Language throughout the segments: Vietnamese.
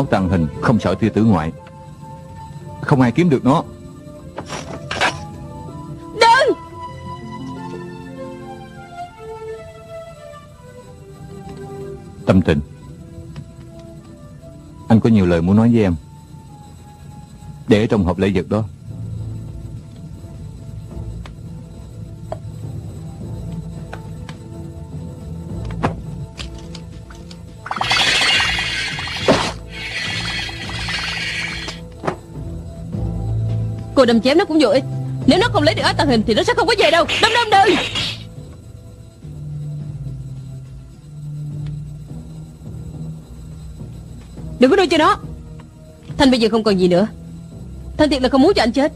Áo tàng hình không sợ tia tử ngoại. Không ai kiếm được nó. Đừng! Tâm tình. Anh có nhiều lời muốn nói với em. Để trong hộp lễ vật đó Cô đâm chém nó cũng vô ích. Nếu nó không lấy được áo tàng hình Thì nó sẽ không có về đâu. Đâm đâm, đừng! Đừng có đưa cho nó. Thanh bây giờ không còn gì nữa. Thanh thiệt là không muốn cho anh chết.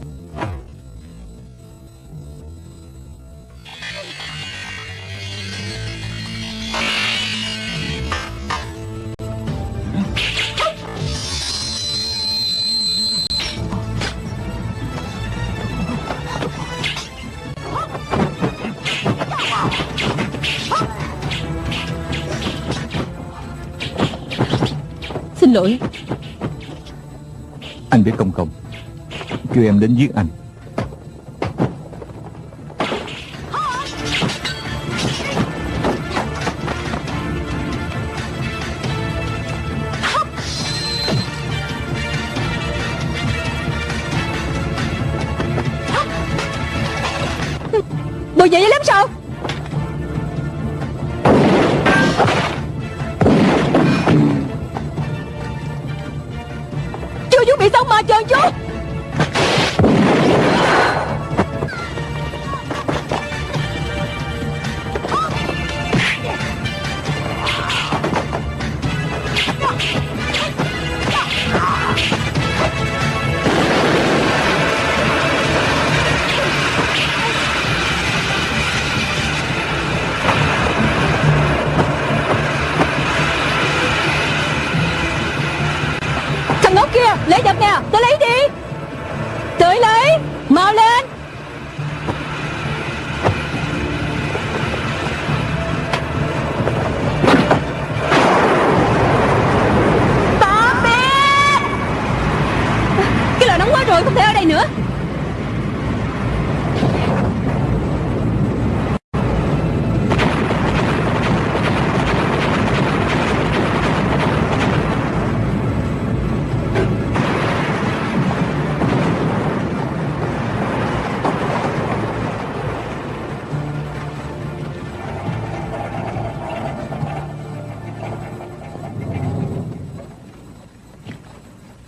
Lỗi. Anh biết công không Kêu em đến giết anh. Bộ vậy lắm sao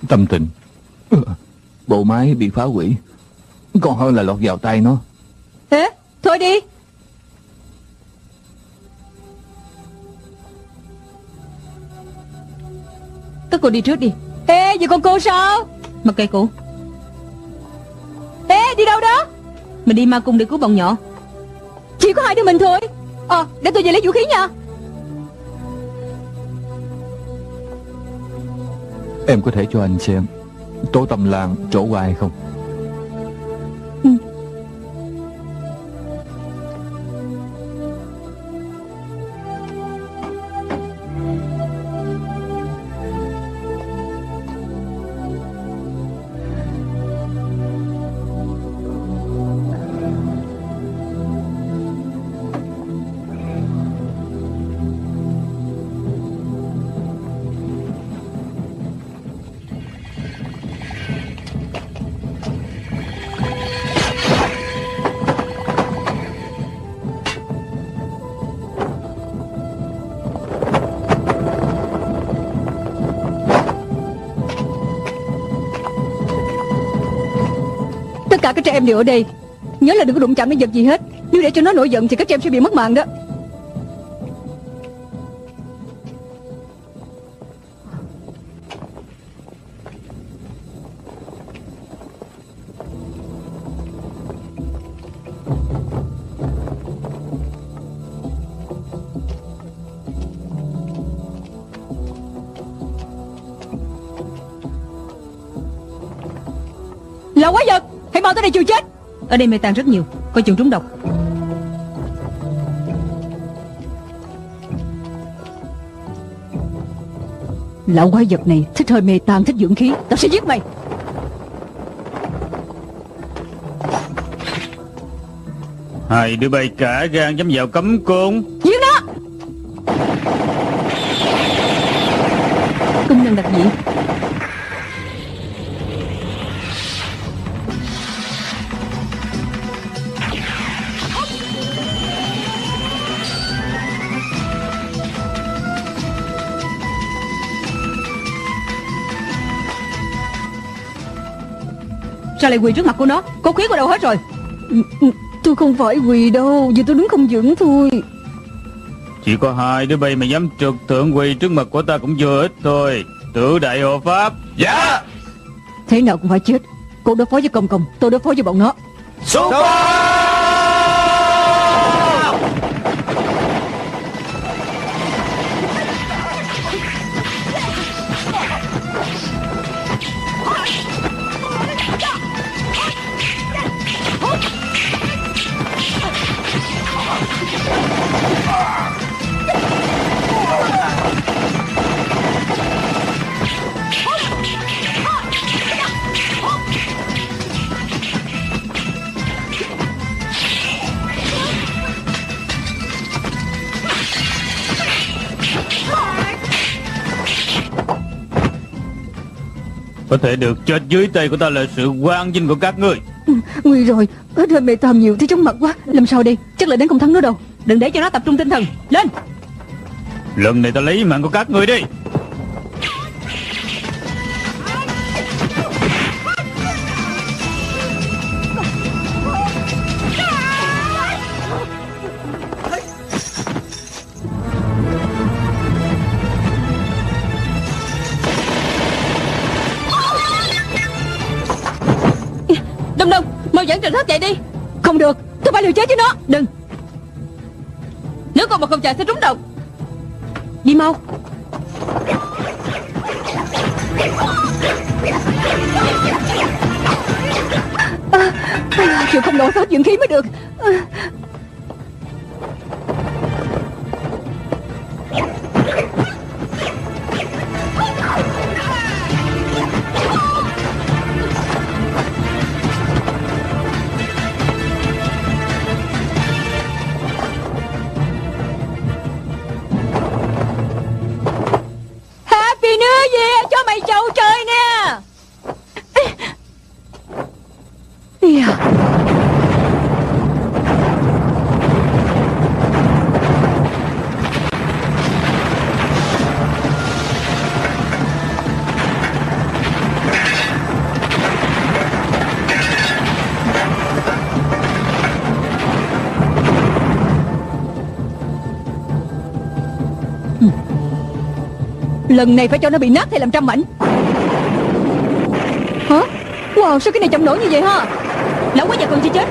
Tâm tình. Bộ máy bị phá hủy. Còn hơn là lọt vào tay nó. Thế, Thôi đi. Các cô đi trước đi. Ê, vậy con cô sao? Mặc kệ cô Ê, đi đâu đó? Mình đi ma cung để cứu bọn nhỏ. Chỉ có hai đứa mình thôi. Ờ để tôi về lấy vũ khí nha. Em có thể cho anh xem Tố tâm làng trổ qua hay không? Các trẻ em đều ở đây. Nhớ là đừng có đụng chạm đến vật gì hết. Nếu để cho nó nổi giận thì các trẻ em sẽ bị mất mạng đó. Là quái vật! Hãy mau tới đây chịu chết? Ở đây mê tàn rất nhiều Coi chừng trúng độc. Lão quái vật này thích hơi mê tan thích dưỡng khí. Tao sẽ giết mày. Hai đứa bay cả gan dám vào cấm côn. Giết nó! Công nhân đặc dị Sao lại quỳ trước mặt của nó Cô khí của đâu hết rồi. Ừ, Tôi không phải quỳ đâu Vì tôi đứng không vững thôi. Chỉ có hai đứa bay mà dám trực thượng quỳ trước mặt của ta cũng vừa ít thôi. Tự đại hộ pháp. Dạ. Thế nào cũng phải chết. Cô đối phó với công công Tôi đối phó với bọn nó. Xuất Có thể được chết dưới tay của ta là sự quang vinh của các ngươi. Ừ, Nguy rồi. Hết hơi mê tam nhiều Thấy chóng mặt quá. Làm sao đi Chắc là đến không thắng nữa đâu. Đừng để cho nó tập trung tinh thần. Lên! Lần này ta lấy mạng của các ngươi đi đừng hấp chạy đi. Không được Tôi phải liều chết với nó. Đừng. Nếu con mà không chạy sẽ trúng độc. Đi mau. À, à, Chịu không nổi hết dưỡng khí mới được. À. Lần này phải cho nó bị nát hay làm trăm mảnh? Hả? Wow sao cái này chậm nổi như vậy ha? Lão quá già còn chưa chết.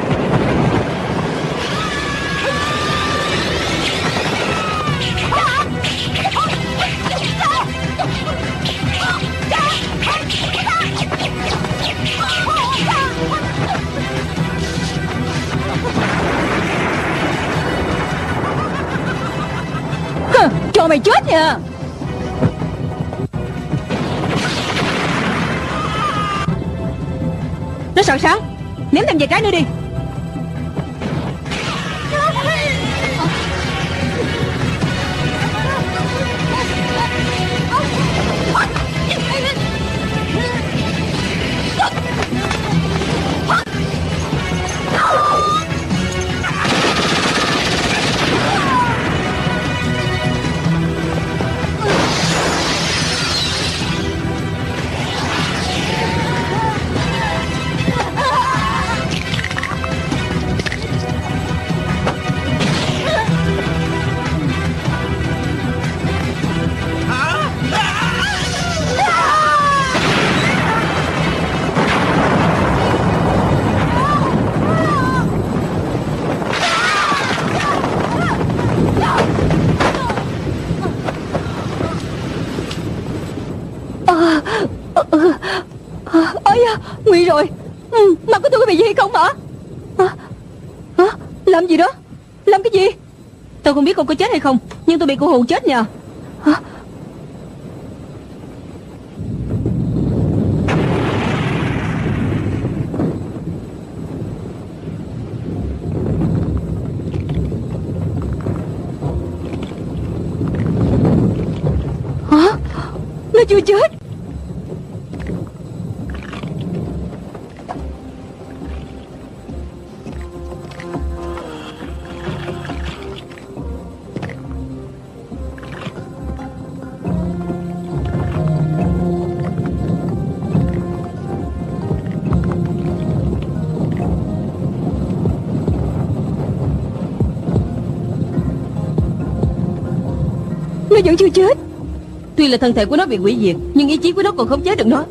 Hừ, Cho mày chết nha. Nó sợ sáng, Ném thêm vài trái nữa đi. ấy da nguy rồi. Ừ, mặt của tôi có bị gì không hả? Hả? Hả? Làm gì đó? Làm cái gì? Tôi không biết con có chết hay không nhưng tôi bị cô hồn chết nhờ. Hả? Chưa chết. Nó chưa chết. Tuy là thân thể của nó bị hủy diệt Nhưng ý chí của nó còn không chế được Nó,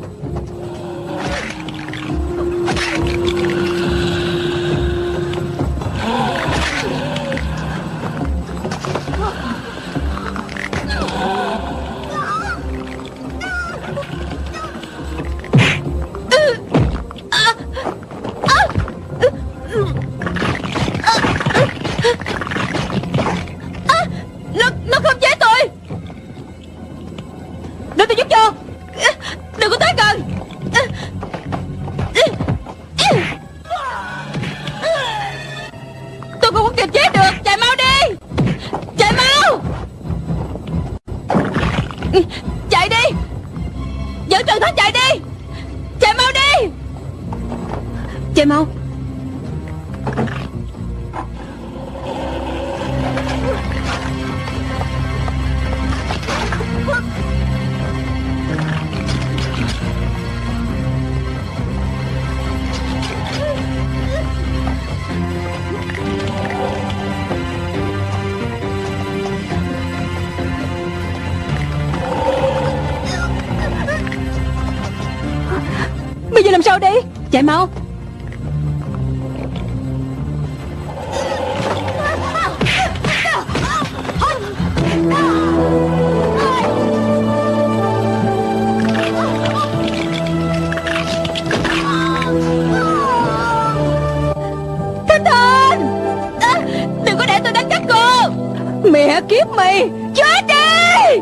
Chạy mau Bây giờ làm sao đây Chạy mau. Giúp mày Chết đi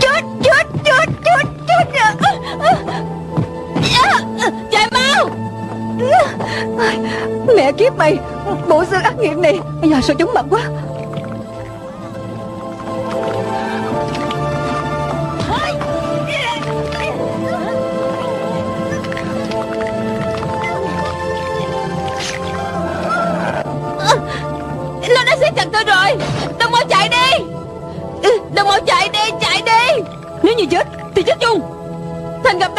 Chết chết chết chết chết Chạy mau. Mẹ kiếp mày, Bộ xương ác nghiệt này. Bây giờ sao chúng mặt quá?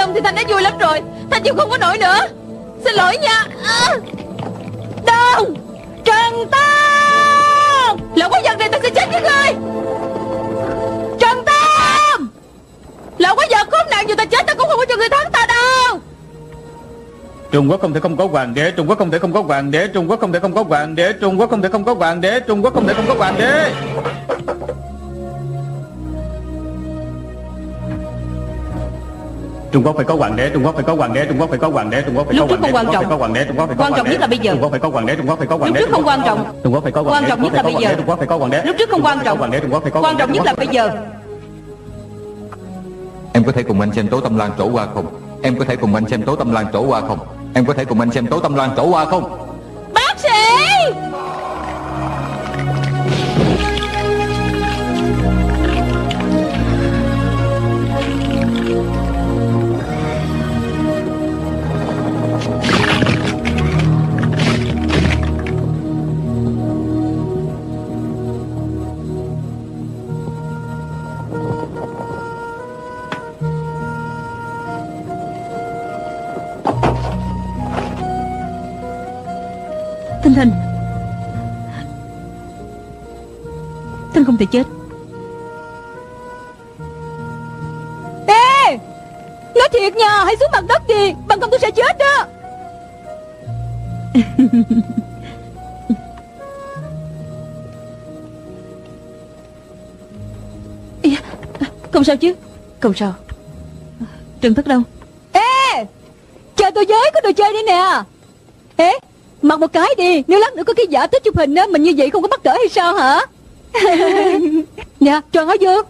Tâm thì thanh đã vui lắm rồi. Thanh chịu không có nổi nữa. Xin lỗi nha. À. Đông! Trần Tam! Lỡ quá giật này ta sẽ chết với ngươi. Trần Tam! Lỡ quá giật khốn nạn dù ta chết ta cũng không có cho người thắng ta đâu. Trung Quốc không thể không có hoàng đế, Trung Quốc không thể không có hoàng đế, Trung Quốc không thể không có hoàng đế, Trung Quốc không thể không có hoàng đế, Trung Quốc không thể không có hoàng đế. Trung Quốc phải có hoàng đế, Trung Quốc phải có hoàng đế, Trung Quốc phải có hoàng đế, Trung Quốc phải có Lúc trước hoàng đế, không quan Trung Quốc phải có hoàng đế, Trung Quốc phải có Quan trọng hoàng đế. nhất là bây giờ. Trung Quốc phải có hoàng đế, Trung Quốc phải có hoàng Lúc đế. trước không quan trọng. Trung Quốc phải có hoàng Quan đế, trọng Trung nhất là Quốc bây phải có giờ. hoàng đế, Trung Quốc phải có hoàng đế. Lúc trước không quan trọng Hoàng đế, Trung Quốc phải có Quan trọng nhất là bây giờ Em có thể cùng anh xem tố tâm lan trổ qua không Em có thể cùng anh xem tố tâm lan trổ qua không Em có thể cùng anh xem tố tâm lan trổ qua không Thanh Thanh Thanh không thể chết. Ê Nói thiệt nha Hãy xuống mặt đất đi Bằng không tôi sẽ chết đó. Không sao chứ? Không sao. Trần Thất đâu. Ê Chờ tôi với có đồ chơi đi nè. Ê Mặc một cái đi, Nếu lát nữa có cái giả thích chụp hình á, Mình như vậy không có bắt cỡ hay sao hả? Nè dạ, cho nó Dương